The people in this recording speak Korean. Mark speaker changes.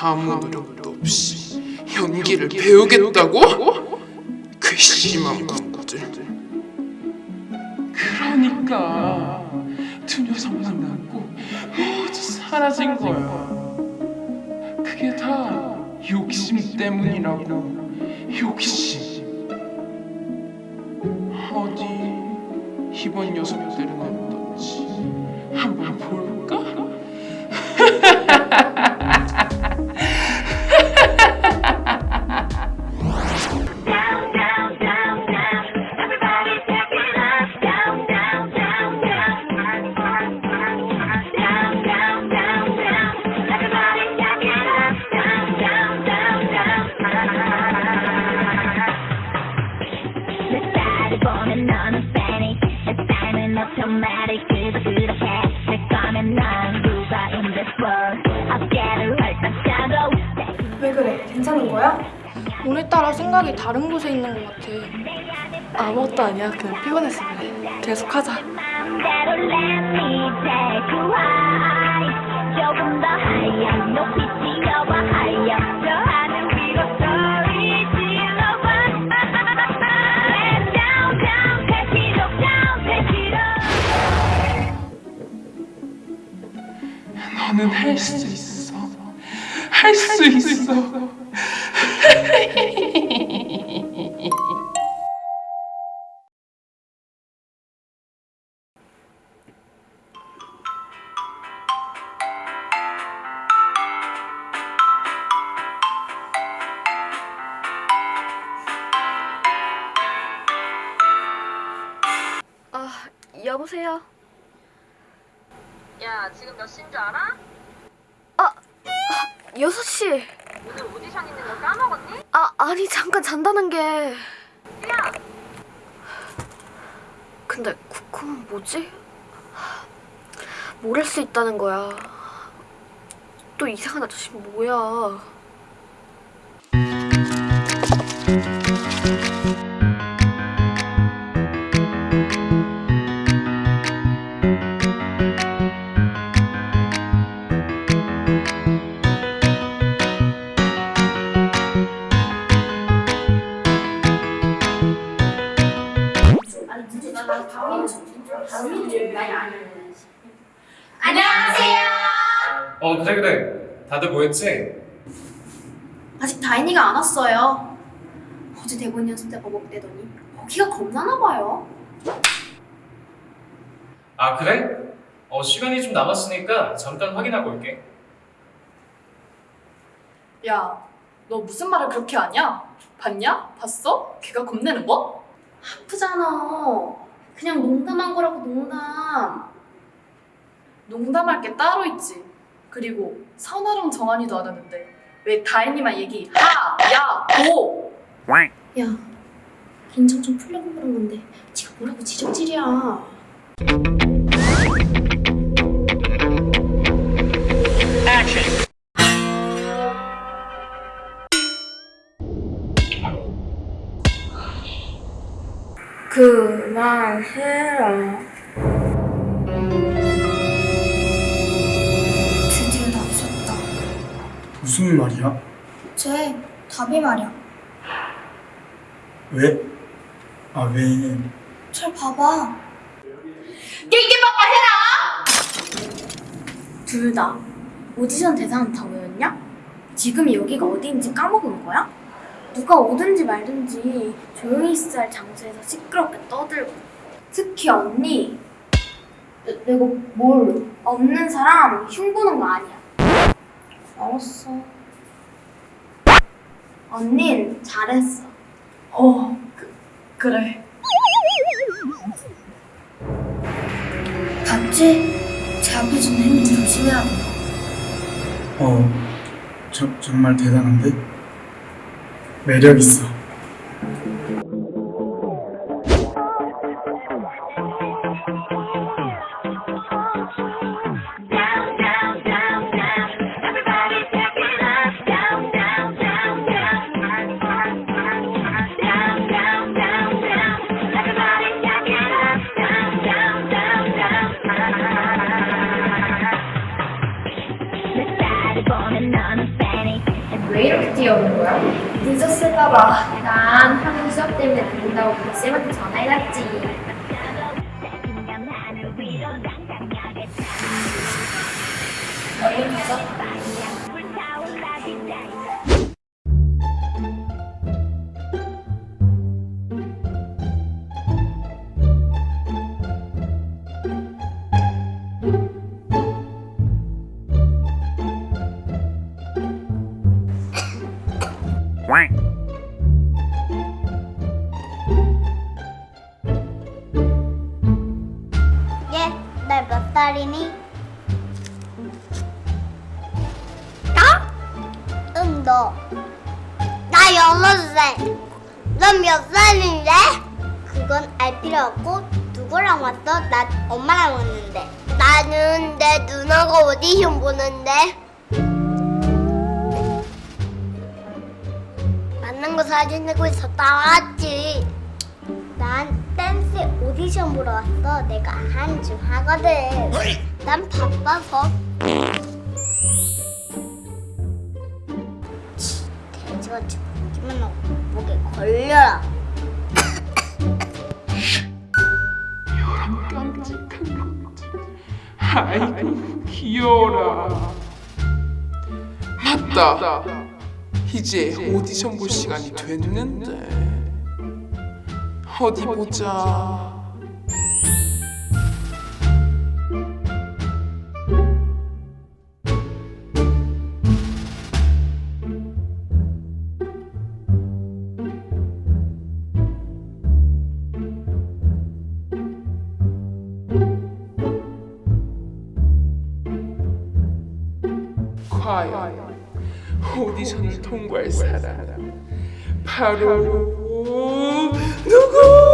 Speaker 1: 아무도 없이 연기를 배우겠다고? 괘씸한 군구들. 그러니까 두 녀석만 남고 모두 사라진 거야. 그게 다 욕심 때문이라고. 욕심. 어디 이번 녀석들
Speaker 2: 괜찮은 거야?
Speaker 3: 오늘따라 생각이 다른 곳에 있는 것 같아.
Speaker 2: 아무것도 아니야. 그냥 피곤해서 그래. 계속하자.
Speaker 1: 너는 할 수 있어 할 수 있어
Speaker 3: 여보세요?
Speaker 4: 야, 지금 몇 시인 줄 알아?
Speaker 3: 6시.
Speaker 4: 오늘 오디션 있는 거 까먹었니?
Speaker 3: 아, 아니, 잠깐 잔다는 게.
Speaker 4: 야!
Speaker 3: 근데 쿠쿠는 뭐지? 모를 수 있다는 거야. 또 이상한 아저씨 뭐야?
Speaker 5: 어 그래 그래 다들 뭐했지?
Speaker 6: 아직 다인이가 안 왔어요. 어제 대본 연습 때 버벅대더니 거기가 겁나나 봐요.
Speaker 5: 아 그래? 어 시간이 좀 남았으니까 잠깐 확인하고 올게
Speaker 2: 야, 너 무슨 말을 그렇게 하냐? 봤냐? 봤어? 걔가 겁내는 거?
Speaker 6: 아프잖아. 그냥 농담한 거라고 농담.
Speaker 2: 농담할 게 따로 있지. 그리고 선아랑 정한이도 안 하는데 왜 다인이만 얘기 하, 야, 고!
Speaker 6: 야, 긴장 좀 풀려고 그런 건데 지가 뭐라고 지적질이야.
Speaker 3: 그 만 해라.
Speaker 6: 드디어 나 웃었다.
Speaker 7: 무슨 말이야?
Speaker 6: 쟤 답이 말이야.
Speaker 7: 왜? 아, 왜?
Speaker 6: 쟤 봐봐. 둘다 오디션 대상은 다 외웠냐? 지금 여기가 어디인지 까먹은 거야? 누가 오든지 말든지 조용히 있어야 할 장소에서 시끄럽게 떠들고. 특히 언니. 내, 내가 뭘? 없는 사람 흉보는 거 아니야. 알았어. 언닌 잘했어.
Speaker 2: 어, 그, 그래.
Speaker 6: 봤지? 제 앞에 주는 힘 조심해야 돼.
Speaker 7: 어, 저, 정말 대단한데? 매력 있어.
Speaker 8: down down down down Everybody's checking us down down down down Down down down down Everybody's checking us down down down down 내 딸이 보면 너는 panic
Speaker 2: 어떻게 오는 거야?
Speaker 6: 늦었을까봐 난 하는 수업 때문에 늦는다고 쌤한테 전화해놨지
Speaker 2: 얼른 가자.
Speaker 8: 살이니?
Speaker 6: 나?
Speaker 8: 응, 너. 나 여섯 살. 넌 몇 살인데? 그건 알 필요 없고 누구랑 왔어? 나 엄마랑 왔는데. 나는 내 누나가 오디션 보는데. 맞는 거 사진 내고 있어 따왔지. 난 댄스 오디션 보러 왔어. 내가 한줌 하거든. 난 바빠서. 돼지같이 보기만 하고 목에 걸려라.
Speaker 1: 아이고 귀여워라. 맞다. 이제 오디션 볼 시간이 됐는데 어디 보자. 과연 오디션을 통과할 사람 바로 누구?